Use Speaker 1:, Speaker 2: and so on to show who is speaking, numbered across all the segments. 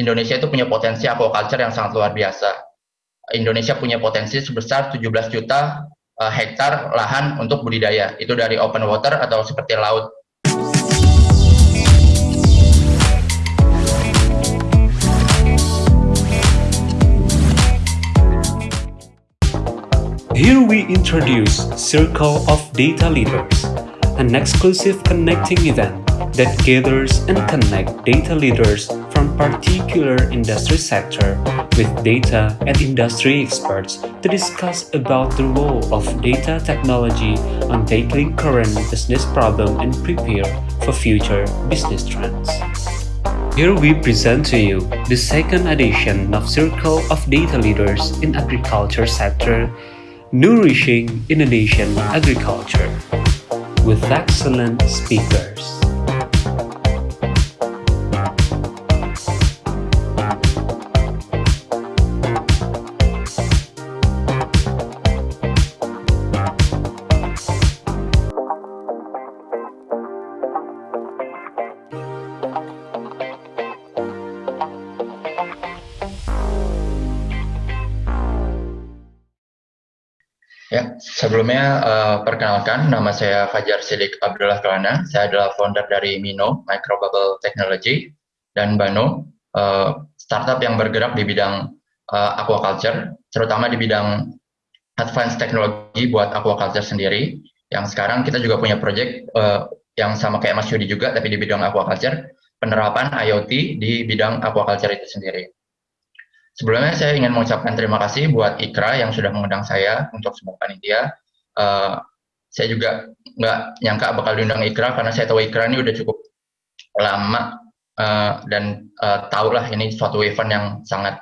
Speaker 1: Indonesia itu punya potensi aquaculture yang sangat luar biasa. Indonesia punya potensi sebesar 17 juta uh, hektar lahan untuk budidaya. Itu dari open water atau seperti laut.
Speaker 2: Here we introduce Circle of Data Leaders, an exclusive connecting event that gathers and connect data leaders from particular industry sector with data and industry experts to discuss about the role of data technology on tackling current business problem and prepare for future business trends. Here we present to you the second edition of Circle of Data Leaders in Agriculture Sector Nourishing Indonesian Agriculture with excellent speakers.
Speaker 1: Sebelumnya uh, perkenalkan nama saya Fajar Sidik Abdullah Kelana. Saya adalah founder dari Mino Microbubble Technology dan Bano, uh, startup yang bergerak di bidang uh, aquaculture, terutama di bidang advanced teknologi buat aquaculture sendiri. Yang sekarang kita juga punya project uh, yang sama kayak Mas Yudi juga, tapi di bidang aquaculture, penerapan IoT di bidang aquaculture itu sendiri. Sebelumnya saya ingin mengucapkan terima kasih buat Ikra yang sudah mengundang saya untuk sebuah panitia. Uh, saya juga nggak nyangka bakal diundang Ikra karena saya tahu Ikra ini udah cukup lama uh, dan uh, tahulah ini suatu event yang sangat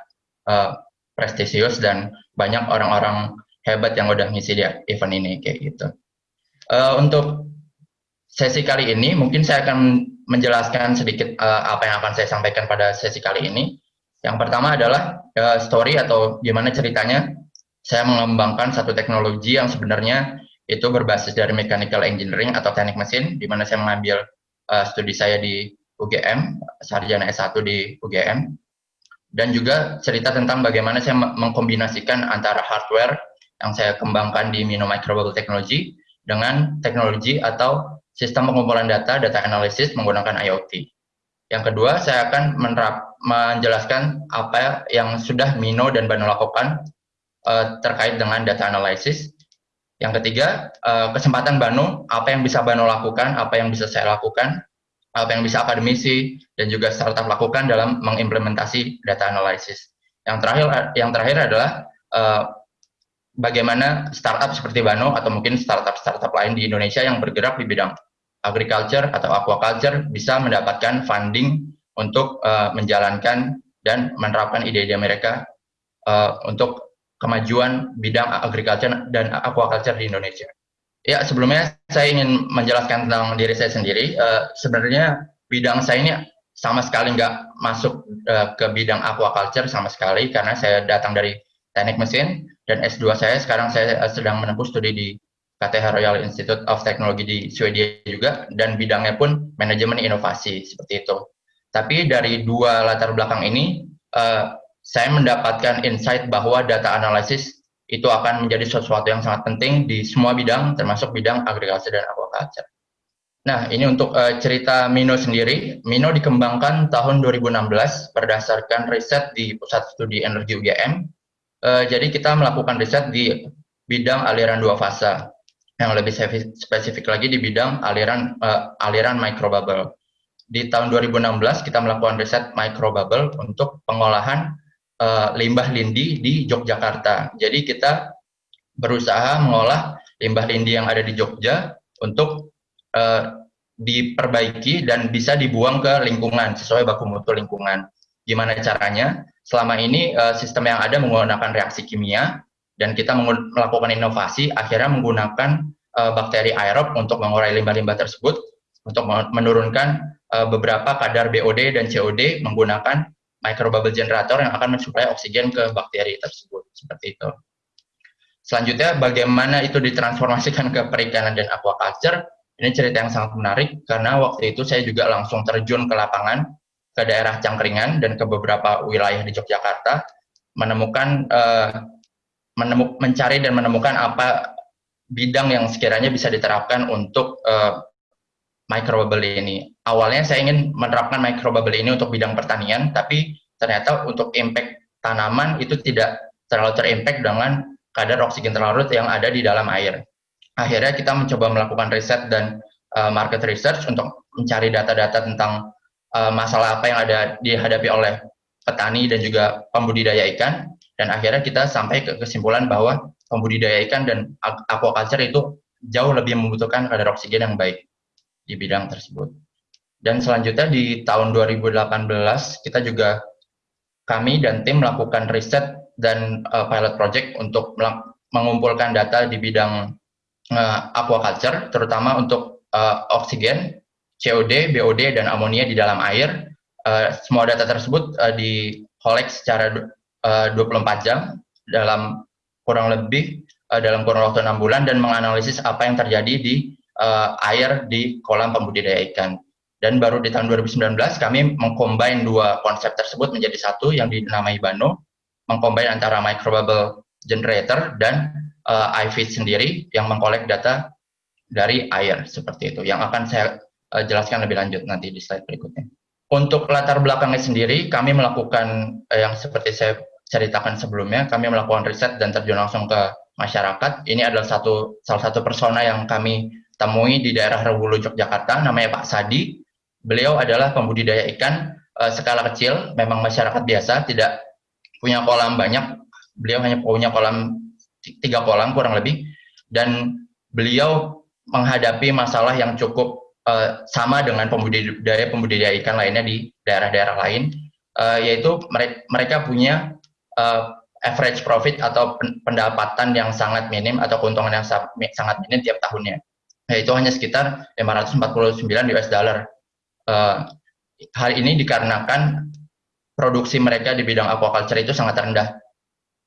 Speaker 1: uh, prestisius dan banyak orang-orang hebat yang udah ngisi di event ini kayak gitu. Uh, untuk sesi kali ini mungkin saya akan menjelaskan sedikit uh, apa yang akan saya sampaikan pada sesi kali ini. Yang pertama adalah uh, story atau gimana ceritanya saya mengembangkan satu teknologi yang sebenarnya itu berbasis dari mechanical engineering atau teknik mesin, di mana saya mengambil uh, studi saya di UGM, sarjana S1 di UGM, dan juga cerita tentang bagaimana saya mengkombinasikan antara hardware yang saya kembangkan di Mino Microbubble Technology dengan teknologi atau sistem pengumpulan data, data analisis menggunakan IoT. Yang kedua, saya akan menerap, menjelaskan apa yang sudah Mino dan Bano lakukan uh, terkait dengan data analisis. Yang ketiga, uh, kesempatan Bano, apa yang bisa Bano lakukan, apa yang bisa saya lakukan, apa yang bisa akademisi dan juga startup lakukan dalam mengimplementasi data analisis. Yang terakhir, yang terakhir adalah uh, bagaimana startup seperti Bano atau mungkin startup-startup lain di Indonesia yang bergerak di bidang agriculture atau aquaculture bisa mendapatkan funding untuk uh, menjalankan dan menerapkan ide-ide mereka uh, untuk kemajuan bidang agriculture dan aquaculture di Indonesia. Ya, sebelumnya saya ingin menjelaskan tentang diri saya sendiri. Uh, sebenarnya bidang saya ini sama sekali nggak masuk uh, ke bidang aquaculture sama sekali karena saya datang dari teknik mesin dan S2 saya sekarang saya sedang menempuh studi di KTH Royal Institute of Technology di Swedia juga, dan bidangnya pun manajemen inovasi, seperti itu. Tapi dari dua latar belakang ini, uh, saya mendapatkan insight bahwa data analisis itu akan menjadi sesuatu yang sangat penting di semua bidang, termasuk bidang agrikultur dan aquaculture. Nah, ini untuk uh, cerita Mino sendiri. Mino dikembangkan tahun 2016 berdasarkan riset di Pusat Studi Energi UGM. Uh, jadi kita melakukan riset di bidang aliran dua fase yang lebih spesifik lagi di bidang aliran uh, aliran microbubble. Di tahun 2016 kita melakukan riset microbubble untuk pengolahan uh, limbah lindi di Yogyakarta. Jadi kita berusaha mengolah limbah lindi yang ada di Jogja untuk uh, diperbaiki dan bisa dibuang ke lingkungan sesuai baku mutu lingkungan. Gimana caranya? Selama ini uh, sistem yang ada menggunakan reaksi kimia dan kita melakukan inovasi akhirnya menggunakan uh, bakteri aerob untuk mengurai limbah-limbah tersebut untuk menurunkan uh, beberapa kadar BOD dan COD menggunakan microbubble generator yang akan mensuplai oksigen ke bakteri tersebut seperti itu. Selanjutnya bagaimana itu ditransformasikan ke perikanan dan aquaculture? Ini cerita yang sangat menarik karena waktu itu saya juga langsung terjun ke lapangan ke daerah Cangkringan dan ke beberapa wilayah di Yogyakarta menemukan uh, menemuk, mencari dan menemukan apa bidang yang sekiranya bisa diterapkan untuk uh, microbubble ini. Awalnya saya ingin menerapkan microbubble ini untuk bidang pertanian, tapi ternyata untuk impact tanaman itu tidak terlalu terimpact dengan kadar oksigen terlarut yang ada di dalam air. Akhirnya kita mencoba melakukan riset dan uh, market research untuk mencari data-data tentang uh, masalah apa yang ada dihadapi oleh petani dan juga pembudidaya ikan dan akhirnya kita sampai ke kesimpulan bahwa pembudidaya ikan dan aquaculture itu jauh lebih membutuhkan kadar oksigen yang baik di bidang tersebut. Dan selanjutnya di tahun 2018 kita juga kami dan tim melakukan riset dan uh, pilot project untuk mengumpulkan data di bidang uh, aquaculture terutama untuk uh, oksigen, COD, BOD dan amonia di dalam air. Uh, semua data tersebut uh, di collect secara uh, 24 jam dalam kurang lebih uh, dalam kurun waktu enam bulan dan menganalisis apa yang terjadi di uh, air di kolam pembudidaya ikan. Dan baru di tahun 2019 kami mengcombine dua konsep tersebut menjadi satu yang dinamai Bano, mengcombine antara microbubble generator dan uh, sendiri yang mengkolek data dari air seperti itu. Yang akan saya uh, jelaskan lebih lanjut nanti di slide berikutnya. Untuk latar belakangnya sendiri, kami melakukan uh, yang seperti saya ceritakan sebelumnya, kami melakukan riset dan terjun langsung ke masyarakat. Ini adalah satu salah satu persona yang kami temui di daerah Rewulu Yogyakarta, namanya Pak Sadi. Beliau adalah pembudidaya ikan uh, skala kecil, memang masyarakat biasa, tidak punya kolam banyak. Beliau hanya punya kolam tiga kolam kurang lebih, dan beliau menghadapi masalah yang cukup uh, sama dengan pembudidaya pembudidaya ikan lainnya di daerah-daerah lain, uh, yaitu mereka, punya uh, average profit atau pendapatan yang sangat minim atau keuntungan yang sangat minim tiap tahunnya. Yaitu hanya sekitar 549 US dollar. Uh, hal ini dikarenakan produksi mereka di bidang aquaculture itu sangat rendah.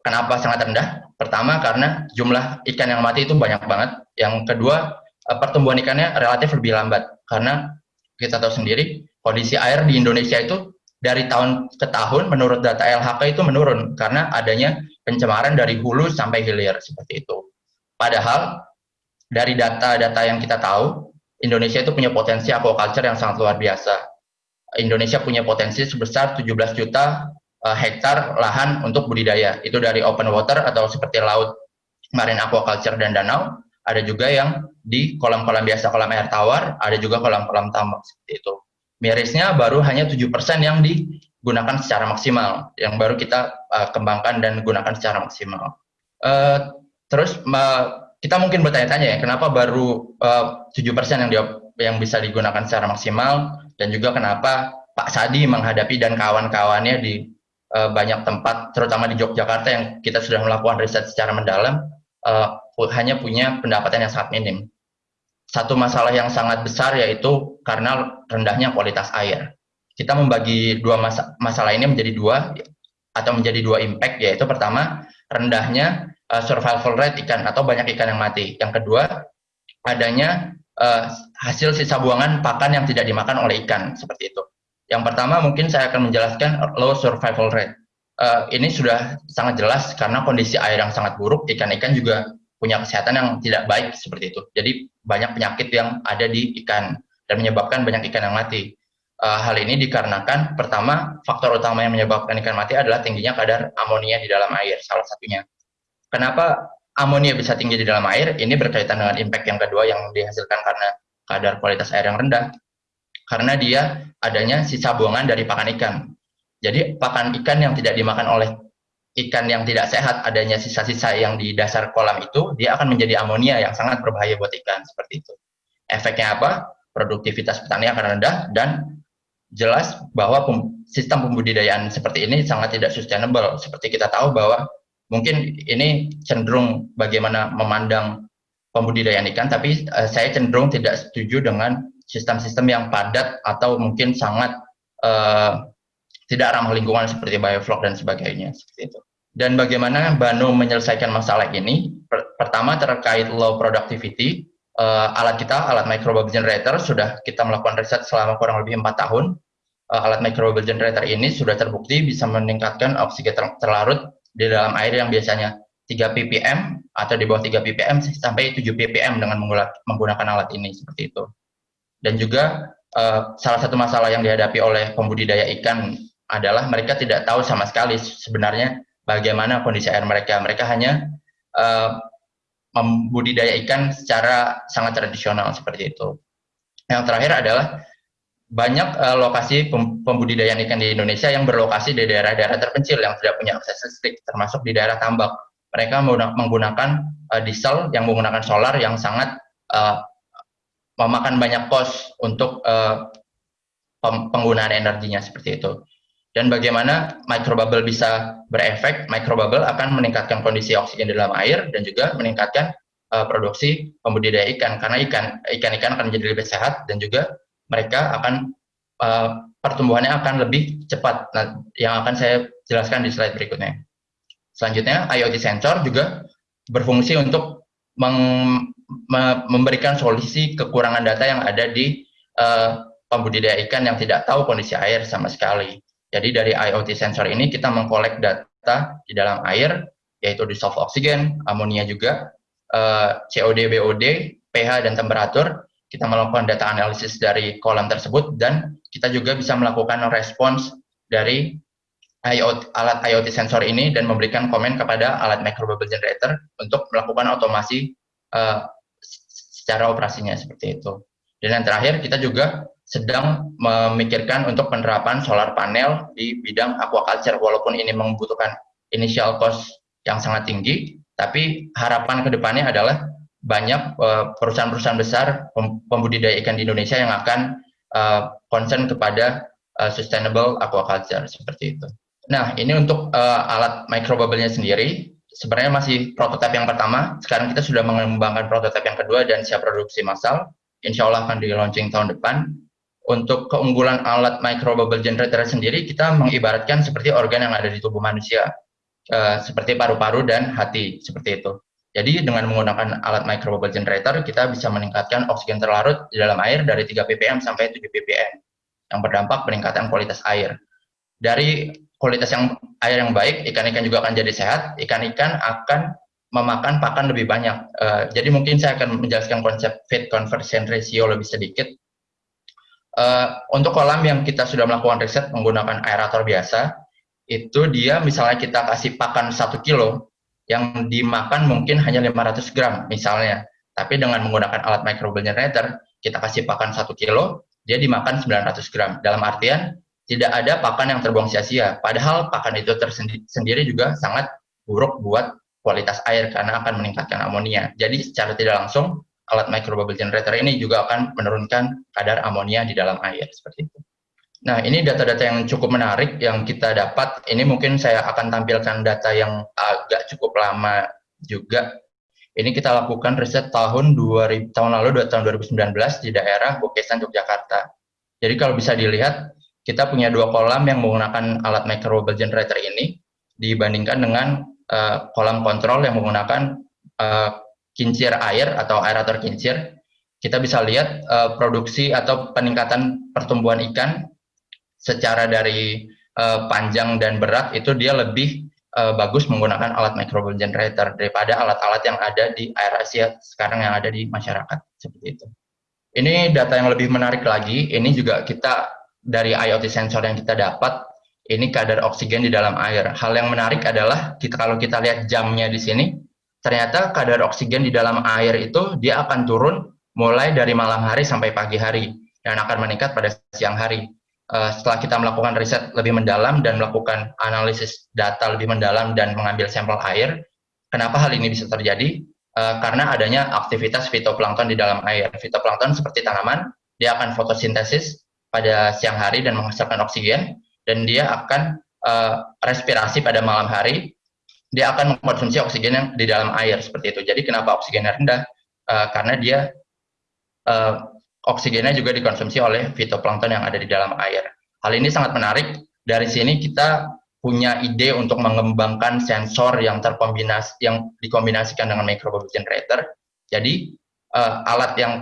Speaker 1: Kenapa sangat rendah? Pertama karena jumlah ikan yang mati itu banyak banget. Yang kedua pertumbuhan ikannya relatif lebih lambat karena kita tahu sendiri kondisi air di Indonesia itu dari tahun ke tahun menurut data LHK itu menurun karena adanya pencemaran dari hulu sampai hilir seperti itu. Padahal dari data-data yang kita tahu, Indonesia itu punya potensi aquaculture yang sangat luar biasa. Indonesia punya potensi sebesar 17 juta uh, hektar lahan untuk budidaya. Itu dari open water atau seperti laut, marine aquaculture dan danau. Ada juga yang di kolam-kolam biasa, kolam air tawar, ada juga kolam-kolam tambak seperti itu mirisnya baru hanya 7% yang digunakan secara maksimal, yang baru kita uh, kembangkan dan gunakan secara maksimal. Uh, terus uh, kita mungkin bertanya-tanya ya, kenapa baru uh, 7% yang di, yang bisa digunakan secara maksimal dan juga kenapa Pak Sadi menghadapi dan kawan-kawannya di uh, banyak tempat, terutama di Yogyakarta yang kita sudah melakukan riset secara mendalam, uh, hanya punya pendapatan yang sangat minim satu masalah yang sangat besar yaitu karena rendahnya kualitas air. Kita membagi dua mas masalah ini menjadi dua atau menjadi dua impact yaitu pertama rendahnya uh, survival rate ikan atau banyak ikan yang mati. Yang kedua adanya uh, hasil sisa buangan pakan yang tidak dimakan oleh ikan seperti itu. Yang pertama mungkin saya akan menjelaskan low survival rate. Uh, ini sudah sangat jelas karena kondisi air yang sangat buruk, ikan-ikan juga punya kesehatan yang tidak baik seperti itu. Jadi banyak penyakit yang ada di ikan dan menyebabkan banyak ikan yang mati. Uh, hal ini dikarenakan pertama faktor utama yang menyebabkan ikan mati adalah tingginya kadar amonia di dalam air salah satunya. Kenapa amonia bisa tinggi di dalam air? Ini berkaitan dengan impact yang kedua yang dihasilkan karena kadar kualitas air yang rendah. Karena dia adanya sisa buangan dari pakan ikan. Jadi pakan ikan yang tidak dimakan oleh ikan yang tidak sehat adanya sisa-sisa yang di dasar kolam itu dia akan menjadi amonia yang sangat berbahaya buat ikan seperti itu. Efeknya apa? Produktivitas petani akan rendah dan jelas bahwa sistem pembudidayaan seperti ini sangat tidak sustainable. Seperti kita tahu bahwa mungkin ini cenderung bagaimana memandang pembudidayaan ikan, tapi uh, saya cenderung tidak setuju dengan sistem-sistem yang padat atau mungkin sangat uh, tidak ramah lingkungan seperti bioflok dan sebagainya seperti itu. Dan bagaimana Banu menyelesaikan masalah ini? Pertama terkait low productivity, uh, alat kita, alat microbubble generator sudah kita melakukan riset selama kurang lebih empat tahun. alat microbubble generator ini sudah terbukti bisa meningkatkan oksigen terlarut di dalam air yang biasanya 3 ppm atau di bawah 3 ppm sampai 7 ppm dengan menggunakan alat ini seperti itu. Dan juga uh, salah satu masalah yang dihadapi oleh pembudidaya ikan adalah mereka tidak tahu sama sekali sebenarnya bagaimana kondisi air mereka. Mereka hanya uh, membudidaya ikan secara sangat tradisional seperti itu. Yang terakhir adalah banyak uh, lokasi pembudidayaan ikan di Indonesia yang berlokasi di daerah-daerah terpencil yang tidak punya akses listrik, termasuk di daerah tambak. Mereka menggunakan uh, diesel yang menggunakan solar yang sangat uh, memakan banyak kos untuk uh, penggunaan energinya seperti itu. Dan bagaimana microbubble bisa berefek? Microbubble akan meningkatkan kondisi oksigen di dalam air dan juga meningkatkan uh, produksi pembudidaya ikan karena ikan ikan-ikan akan menjadi lebih sehat dan juga mereka akan uh, pertumbuhannya akan lebih cepat. Nah, yang akan saya jelaskan di slide berikutnya. Selanjutnya, IoT sensor juga berfungsi untuk meng, me, memberikan solusi kekurangan data yang ada di uh, pembudidaya ikan yang tidak tahu kondisi air sama sekali. Jadi dari IoT sensor ini kita mengkolek data di dalam air, yaitu di soft oksigen, amonia juga, uh, COD, BOD, pH, dan temperatur, kita melakukan data analisis dari kolam tersebut dan kita juga bisa melakukan respons dari IoT, alat IoT sensor ini dan memberikan komen kepada alat microbubble generator untuk melakukan otomasi uh, secara operasinya seperti itu. Dan yang terakhir kita juga sedang memikirkan untuk penerapan solar panel di bidang aquaculture walaupun ini membutuhkan initial cost yang sangat tinggi, tapi harapan ke depannya adalah banyak eh, perusahaan-perusahaan besar pembudidaya ikan di Indonesia yang akan uh, concern kepada uh, sustainable aquaculture seperti itu. Nah, ini untuk alat microbubble-nya sendiri. Sebenarnya masih prototipe yang pertama. Sekarang kita sudah mengembangkan prototipe yang kedua dan siap produksi massal. Insya Allah akan di launching tahun depan. Untuk keunggulan alat microbubble generator sendiri, kita mengibaratkan seperti organ yang ada di tubuh manusia. Uh, seperti paru-paru dan hati, seperti itu. Jadi dengan menggunakan alat microbubble generator, kita bisa meningkatkan oksigen terlarut di dalam air dari 3 ppm sampai 7 ppm, yang berdampak peningkatan kualitas air. Dari kualitas yang air yang baik, ikan-ikan juga akan jadi sehat, ikan-ikan akan memakan pakan lebih banyak. Uh, jadi mungkin saya akan menjelaskan konsep feed conversion ratio lebih sedikit. Uh, untuk kolam yang kita sudah melakukan riset menggunakan aerator biasa, itu dia misalnya kita kasih pakan satu kilo, yang dimakan mungkin hanya 500 gram misalnya. Tapi dengan menggunakan alat microbubble generator, kita kasih pakan 1 kilo, dia dimakan 900 gram. Dalam artian, tidak ada pakan yang terbuang sia-sia. Padahal pakan itu tersendiri juga sangat buruk buat kualitas air karena akan meningkatkan amonia. Jadi secara tidak langsung, alat microbubble generator ini juga akan menurunkan kadar amonia di dalam air seperti itu. Nah, ini data-data yang cukup menarik yang kita dapat. Ini mungkin saya akan tampilkan data yang agak cukup lama juga. Ini kita lakukan riset tahun 2000 tahun lalu tahun 2019 di daerah Bokesan Yogyakarta. Jadi kalau bisa dilihat kita punya dua kolam yang menggunakan alat microbubble generator ini dibandingkan dengan uh, kolam kontrol yang menggunakan uh, kincir air atau aerator kincir. Kita bisa lihat uh, produksi atau peningkatan pertumbuhan ikan secara dari uh, panjang dan berat itu dia lebih uh, bagus menggunakan alat microbubble generator daripada alat-alat yang ada di air Asia sekarang yang ada di masyarakat seperti itu. Ini data yang lebih menarik lagi, ini juga kita dari IoT sensor yang kita dapat, ini kadar oksigen di dalam air. Hal yang menarik adalah kita kalau kita lihat jamnya di sini, ternyata kadar oksigen di dalam air itu dia akan turun mulai dari malam hari sampai pagi hari dan akan meningkat pada siang hari. Eh, setelah kita melakukan riset lebih mendalam dan melakukan analisis data lebih mendalam dan mengambil sampel air, kenapa hal ini bisa terjadi? Uh, karena adanya aktivitas fitoplankton di dalam air. Fitoplankton seperti tanaman, dia akan fotosintesis pada siang hari dan menghasilkan oksigen, dan dia akan uh, respirasi pada malam hari, dia akan mengkonsumsi oksigen yang di dalam air seperti itu. Jadi kenapa oksigennya rendah? Uh, karena dia uh, oksigennya juga dikonsumsi oleh fitoplankton yang ada di dalam air. Hal ini sangat menarik. Dari sini kita punya ide untuk mengembangkan sensor yang terkombinasi yang dikombinasikan dengan microbubble generator. Jadi uh, alat yang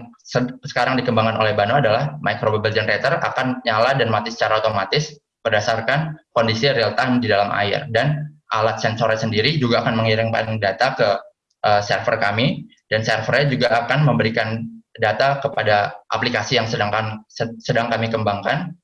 Speaker 1: sekarang dikembangkan oleh Bano adalah micro bubble generator akan nyala dan mati secara otomatis berdasarkan kondisi real time di dalam air dan alat sensornya sendiri juga akan mengirimkan data ke uh, server kami dan servernya juga akan memberikan data kepada aplikasi yang sedangkan sedang kami kembangkan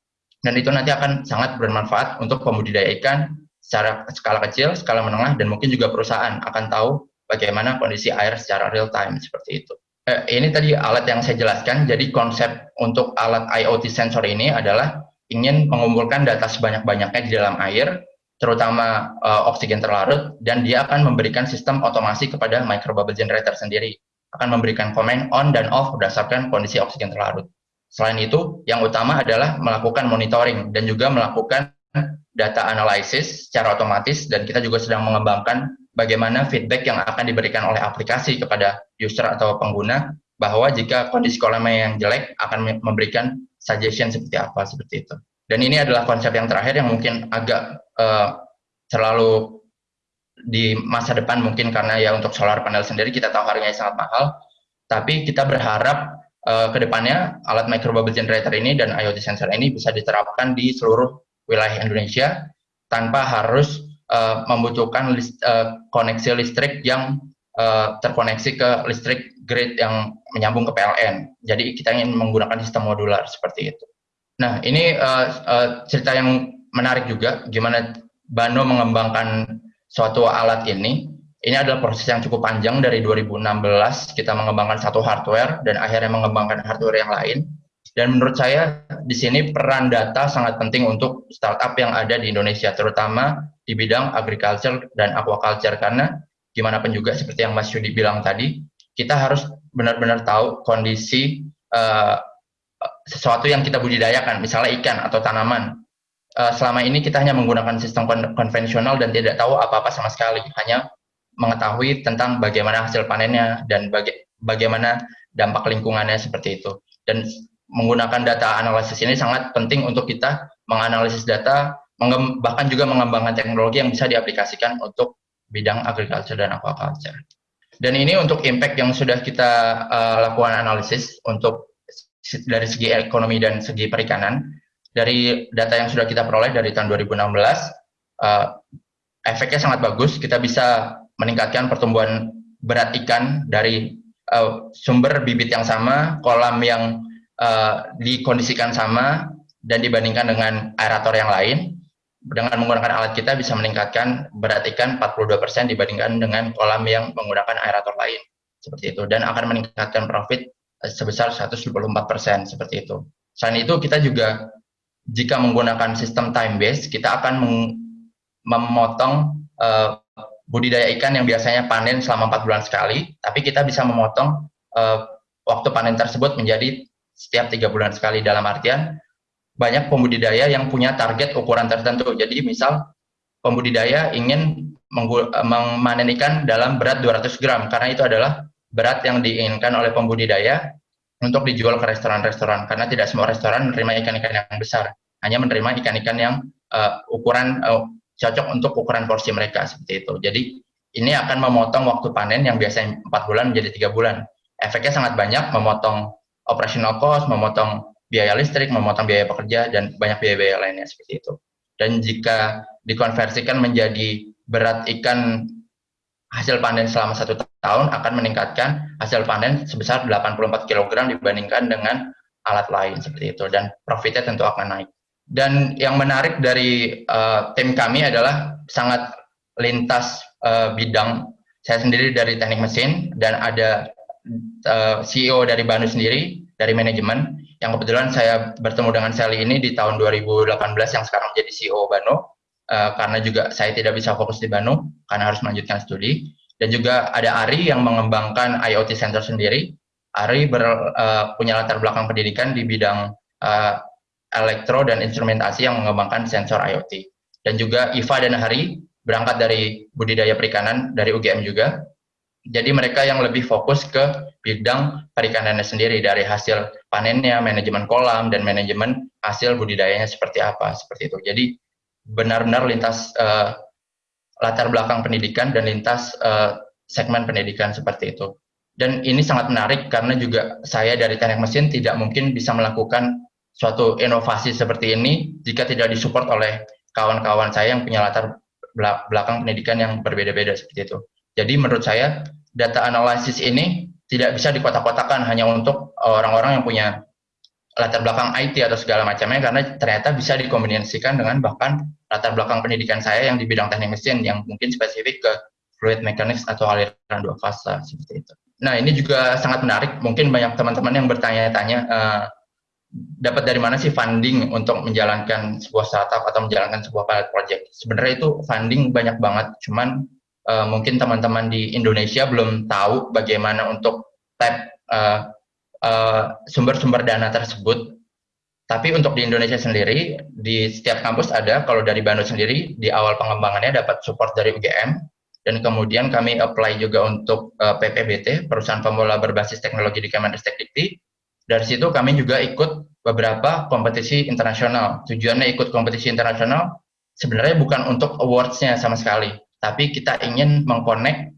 Speaker 1: dan itu nanti akan sangat bermanfaat untuk pembudidaya ikan secara skala kecil, skala menengah dan mungkin juga perusahaan akan tahu bagaimana kondisi air secara real time seperti itu. Eh, ini tadi alat yang saya jelaskan. Jadi konsep untuk alat IoT sensor ini adalah ingin mengumpulkan data sebanyak-banyaknya di dalam air, terutama uh, oksigen terlarut, dan dia akan memberikan sistem otomasi kepada microbubble generator sendiri. Akan memberikan komen on dan off berdasarkan kondisi oksigen terlarut. Selain itu, yang utama adalah melakukan monitoring dan juga melakukan data analisis secara otomatis dan kita juga sedang mengembangkan bagaimana feedback yang akan diberikan oleh aplikasi kepada user atau pengguna bahwa jika kondisi kolamnya yang jelek akan memberikan suggestion seperti apa seperti itu. Dan ini adalah konsep yang terakhir yang mungkin agak uh, terlalu di masa depan mungkin karena ya untuk solar panel sendiri kita tahu harganya sangat mahal, tapi kita berharap uh, ke depannya alat micro bubble generator ini dan IoT sensor ini bisa diterapkan di seluruh wilayah Indonesia tanpa harus uh, membutuhkan list, uh, koneksi listrik yang uh, terkoneksi ke listrik grid yang menyambung ke PLN. Jadi kita ingin menggunakan sistem modular seperti itu. Nah ini uh, uh, cerita yang menarik juga, gimana Bano mengembangkan suatu alat ini. Ini adalah proses yang cukup panjang dari 2016 kita mengembangkan satu hardware dan akhirnya mengembangkan hardware yang lain dan menurut saya di sini peran data sangat penting untuk startup yang ada di Indonesia, terutama di bidang agriculture dan aquaculture karena gimana pun juga seperti yang Mas Yudi bilang tadi, kita harus benar-benar tahu kondisi uh, sesuatu yang kita budidayakan, misalnya ikan atau tanaman. Uh, selama ini kita hanya menggunakan sistem kon konvensional dan tidak tahu apa-apa sama sekali, hanya mengetahui tentang bagaimana hasil panennya dan baga bagaimana dampak lingkungannya seperti itu. Dan menggunakan data analisis ini sangat penting untuk kita menganalisis data, bahkan juga mengembangkan teknologi yang bisa diaplikasikan untuk bidang agriculture dan aquaculture. Dan ini untuk impact yang sudah kita uh, lakukan analisis untuk dari segi ekonomi dan segi perikanan. Dari data yang sudah kita peroleh dari tahun 2016, uh, eh, efeknya sangat bagus. Kita bisa meningkatkan pertumbuhan berat ikan dari uh, sumber bibit yang sama, kolam yang uh, dikondisikan sama dan dibandingkan dengan aerator yang lain, dengan menggunakan alat kita bisa meningkatkan berat ikan 42% dibandingkan dengan kolam yang menggunakan aerator lain seperti itu dan akan meningkatkan profit sebesar 124% seperti itu. Selain itu kita juga jika menggunakan sistem time base kita akan memotong uh, budidaya ikan yang biasanya panen selama 4 bulan sekali, tapi kita bisa memotong uh, waktu panen tersebut menjadi setiap tiga bulan sekali dalam artian banyak pembudidaya yang punya target ukuran tertentu. Jadi misal pembudidaya ingin memanen ikan dalam berat 200 gram karena itu adalah berat yang diinginkan oleh pembudidaya untuk dijual ke restoran-restoran karena tidak semua restoran menerima ikan-ikan yang besar. Hanya menerima ikan-ikan yang uh, ukuran uh, cocok untuk ukuran porsi mereka seperti itu. Jadi ini akan memotong waktu panen yang biasanya empat bulan menjadi tiga bulan. Efeknya sangat banyak memotong operational cost, memotong biaya listrik, memotong biaya pekerja, dan banyak biaya-biaya lainnya seperti itu. Dan jika dikonversikan menjadi berat ikan hasil panen selama satu tahun akan meningkatkan hasil panen sebesar 84 kg dibandingkan dengan alat lain seperti itu dan profitnya tentu akan naik. Dan yang menarik dari uh, tim kami adalah sangat lintas uh, bidang. Saya sendiri dari teknik mesin dan ada uh, eh, CEO dari Banu sendiri, dari manajemen, yang kebetulan saya bertemu dengan Sally ini di tahun 2018 yang sekarang menjadi CEO Banu, uh, karena juga saya tidak bisa fokus di Banu, karena harus melanjutkan studi. Dan juga ada Ari yang mengembangkan IoT Center sendiri. Ari ber, uh, punya latar belakang pendidikan di bidang uh, elektro dan instrumentasi yang mengembangkan sensor IoT. Dan juga Iva dan Hari berangkat dari budidaya perikanan dari UGM juga, jadi mereka yang lebih fokus ke bidang perikanannya sendiri dari hasil panennya, manajemen kolam dan manajemen hasil budidayanya seperti apa seperti itu. Jadi benar-benar lintas uh, latar belakang pendidikan dan lintas uh, segmen pendidikan seperti itu. dan ini sangat menarik karena juga saya dari teknik mesin tidak mungkin bisa melakukan suatu inovasi seperti ini jika tidak disupport oleh kawan-kawan saya yang punya latar belakang pendidikan yang berbeda-beda seperti itu. Jadi menurut saya data analisis ini tidak bisa dikotak-kotakan hanya untuk orang-orang yang punya latar belakang IT atau segala macamnya karena ternyata bisa dikombinasikan dengan bahkan latar belakang pendidikan saya yang di bidang teknik mesin yang mungkin spesifik ke fluid mechanics atau aliran dua fase seperti itu. Nah ini juga sangat menarik. Mungkin banyak teman-teman yang bertanya-tanya uh, dapat dari mana sih funding untuk menjalankan sebuah startup atau menjalankan sebuah pilot project. Sebenarnya itu funding banyak banget. Cuman uh, mungkin teman-teman di Indonesia belum tahu bagaimana untuk tap uh, sumber-sumber uh, dana tersebut. Tapi untuk di Indonesia sendiri, di setiap kampus ada, kalau dari Bandung sendiri, di awal pengembangannya dapat support dari UGM, dan kemudian kami apply juga untuk uh, eh, PPBT, Perusahaan Pemula Berbasis Teknologi di Kemenristek Dikti. Dari situ kami juga ikut beberapa kompetisi internasional. Tujuannya ikut kompetisi internasional sebenarnya bukan untuk awards-nya sama sekali, tapi kita ingin mengkonek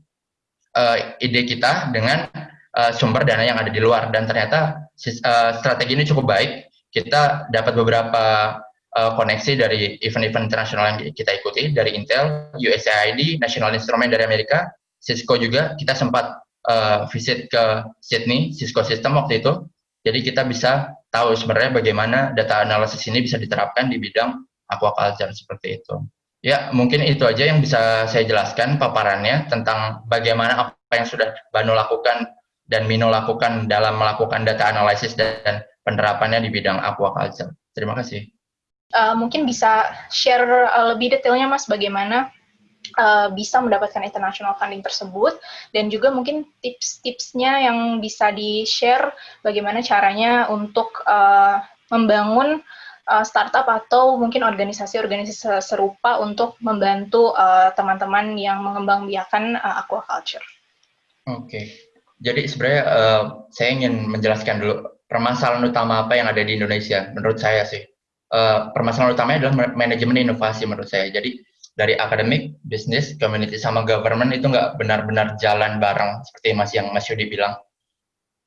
Speaker 1: uh, ide kita dengan uh, sumber dana yang ada di luar. Dan ternyata uh, strategi ini cukup baik. Kita dapat beberapa uh, koneksi dari event-event internasional yang kita ikuti dari Intel, USAID, National Instrument dari Amerika, Cisco juga kita sempat uh, visit ke Sydney, Cisco System waktu itu. Jadi kita bisa tahu sebenarnya bagaimana data analisis ini bisa diterapkan di bidang aquaculture seperti itu. Ya, mungkin itu aja yang bisa saya jelaskan paparannya tentang bagaimana apa yang sudah Bano lakukan dan Mino lakukan dalam melakukan data analisis dan penerapannya di bidang aquaculture. Terima kasih.
Speaker 3: Uh, mungkin bisa share uh, lebih detailnya Mas bagaimana uh, bisa mendapatkan international funding tersebut dan juga mungkin tips-tipsnya yang bisa di-share bagaimana caranya untuk uh, membangun uh, startup atau mungkin organisasi-organisasi serupa untuk membantu teman-teman uh, yang mengembangbiakan uh, aquaculture.
Speaker 1: Oke, okay. jadi sebenarnya uh, saya ingin menjelaskan dulu permasalahan utama apa yang ada di Indonesia menurut saya sih uh, permasalahan utamanya adalah manajemen inovasi menurut saya. Jadi dari akademik, bisnis, community, sama government itu nggak benar-benar jalan bareng seperti Mas yang Mas Yudi bilang.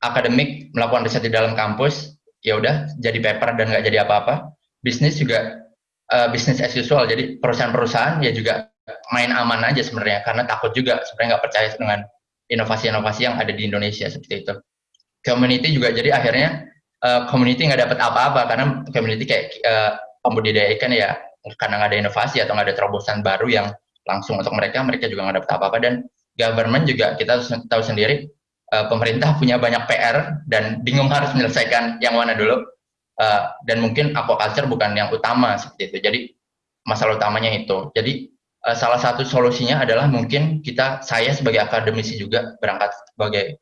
Speaker 1: Akademik melakukan riset di dalam kampus, ya udah jadi paper dan nggak jadi apa-apa. Bisnis juga uh, bisnis as usual, jadi perusahaan-perusahaan ya juga main aman aja sebenarnya karena takut juga sebenarnya nggak percaya dengan inovasi-inovasi yang ada di Indonesia seperti itu. Community juga jadi akhirnya uh, community nggak dapat apa-apa karena community kayak uh, pembudidaya ikan ya. Karena nggak ada inovasi atau nggak ada terobosan baru yang langsung untuk mereka mereka juga nggak dapat apa-apa. Dan government juga kita tahu sendiri uh, pemerintah punya banyak PR dan bingung harus menyelesaikan yang mana dulu. Uh, dan mungkin aquaculture bukan yang utama seperti itu. Jadi masalah utamanya itu. Jadi salah satu solusinya adalah mungkin kita saya sebagai akademisi juga berangkat sebagai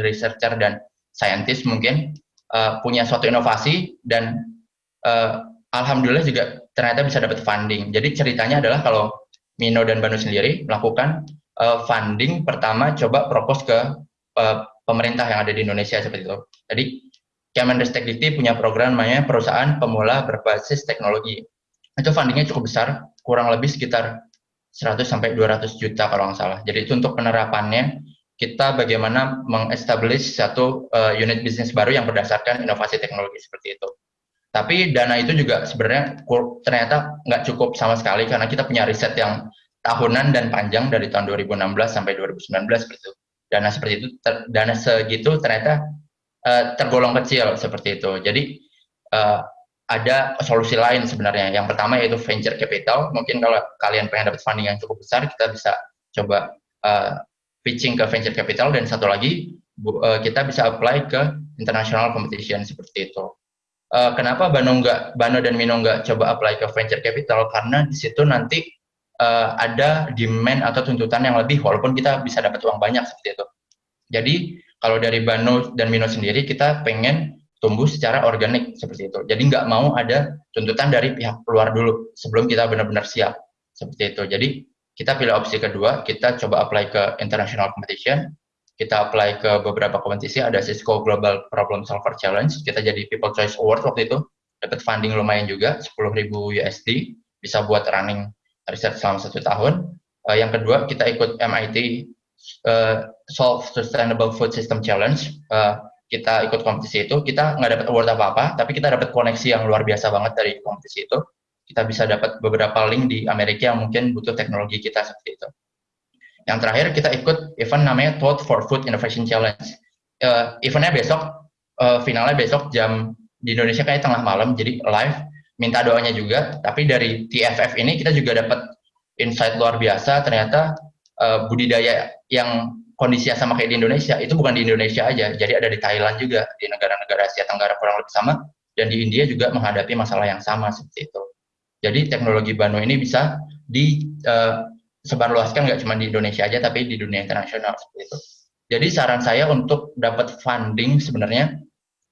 Speaker 1: researcher dan scientist mungkin uh, punya suatu inovasi dan uh, alhamdulillah juga ternyata bisa dapat funding. Jadi ceritanya adalah kalau Mino dan Banu sendiri melakukan uh, funding pertama coba propose ke uh, pemerintah yang ada di Indonesia seperti itu. Jadi Kemenristek Dikti punya program namanya perusahaan pemula berbasis teknologi. Itu fundingnya cukup besar, kurang lebih sekitar 100 sampai 200 juta kalau nggak salah. Jadi itu untuk penerapannya kita bagaimana mengestablish satu uh, unit bisnis baru yang berdasarkan inovasi teknologi seperti itu. Tapi dana itu juga sebenarnya ternyata nggak cukup sama sekali karena kita punya riset yang tahunan dan panjang dari tahun 2016 sampai 2019 seperti itu. Dana seperti itu, ter, dana segitu ternyata uh, tergolong kecil seperti itu. Jadi uh, ada solusi lain sebenarnya. Yang pertama yaitu venture capital. Mungkin kalau kalian pengen dapat funding yang cukup besar, kita bisa coba uh, pitching ke venture capital dan satu lagi bu, uh, kita bisa apply ke international competition seperti itu. Uh, kenapa Bano nggak Bano dan Mino nggak coba apply ke venture capital karena di situ nanti uh, ada demand atau tuntutan yang lebih walaupun kita bisa dapat uang banyak seperti itu. Jadi kalau dari Bano dan Mino sendiri kita pengen tumbuh secara organik seperti itu. Jadi nggak mau ada tuntutan dari pihak luar dulu sebelum kita benar-benar siap seperti itu. Jadi kita pilih opsi kedua, kita coba apply ke international competition, kita apply ke beberapa kompetisi, ada Cisco Global Problem Solver Challenge, kita jadi People Choice Award waktu itu, dapat funding lumayan juga, 10.000 USD, bisa buat running riset selama satu tahun. Uh, yang kedua, kita ikut MIT uh, solve sustainable food system challenge. Uh, kita ikut kompetisi itu. Kita nggak dapat award apa apa tapi kita dapat koneksi yang luar biasa banget dari kompetisi itu kita bisa dapat beberapa link di Amerika yang mungkin butuh teknologi kita seperti itu. Yang terakhir kita ikut event namanya Thought for Food Innovation Challenge. Uh, eventnya besok uh, finalnya besok jam di Indonesia kayak tengah malam jadi live. Minta doanya juga tapi dari TFF ini kita juga dapat insight luar biasa. Ternyata uh, budidaya yang kondisinya sama kayak di Indonesia itu bukan di Indonesia aja jadi ada di Thailand juga di negara-negara Asia Tenggara kurang lebih sama dan di India juga menghadapi masalah yang sama seperti itu jadi teknologi Bano ini bisa di uh, sebarluaskan nggak cuma di Indonesia aja tapi di dunia internasional seperti itu. Jadi saran saya untuk dapat funding sebenarnya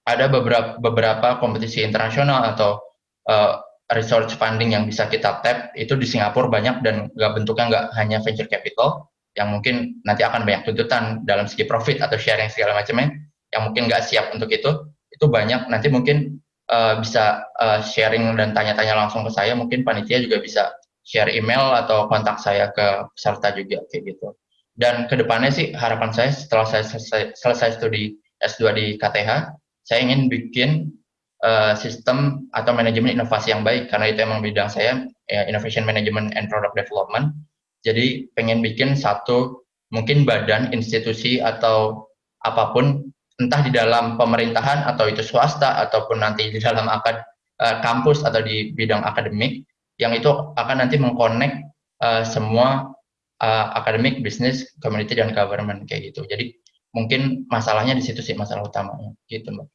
Speaker 1: ada beberapa beberapa kompetisi internasional atau uh, research funding yang bisa kita tap itu di Singapura banyak dan nggak bentuknya nggak hanya venture capital yang mungkin nanti akan banyak tuntutan dalam segi profit atau sharing segala macamnya yang mungkin nggak siap untuk itu itu banyak. Nanti mungkin uh, bisa uh, sharing dan tanya-tanya langsung ke saya mungkin panitia juga bisa share email atau kontak saya ke peserta juga kayak gitu. Dan ke depannya sih harapan saya setelah saya selesai, selesai studi S2 di KTH saya ingin bikin uh, sistem atau manajemen inovasi yang baik karena itu emang bidang saya ya, innovation management and product development. Jadi pengen bikin satu mungkin badan, institusi atau apa pun entah di dalam pemerintahan atau itu swasta ataupun nanti di dalam akad uh, kampus atau di bidang akademik yang itu akan nanti mengkonek uh, semua uh, akademik, bisnis, community dan government kayak gitu. Jadi mungkin masalahnya di situ sih masalah utamanya gitu, Mbak.